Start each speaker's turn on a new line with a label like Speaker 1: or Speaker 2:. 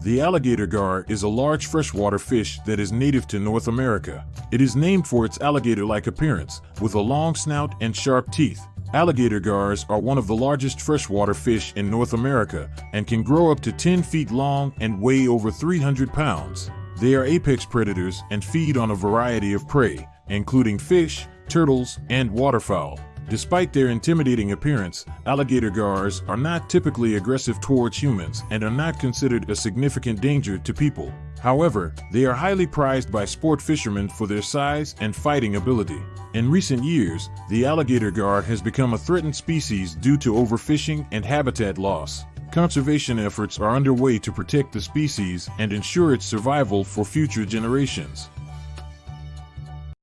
Speaker 1: The alligator gar is a large freshwater fish that is native to North America. It is named for its alligator-like appearance, with a long snout and sharp teeth. Alligator gars are one of the largest freshwater fish in North America and can grow up to 10 feet long and weigh over 300 pounds. They are apex predators and feed on a variety of prey, including fish, turtles, and waterfowl. Despite their intimidating appearance, alligator gars are not typically aggressive towards humans and are not considered a significant danger to people. However, they are highly prized by sport fishermen for their size and fighting ability. In recent years, the alligator gar has become a threatened species due to overfishing and habitat loss. Conservation efforts are underway to protect the species and ensure its survival for future generations.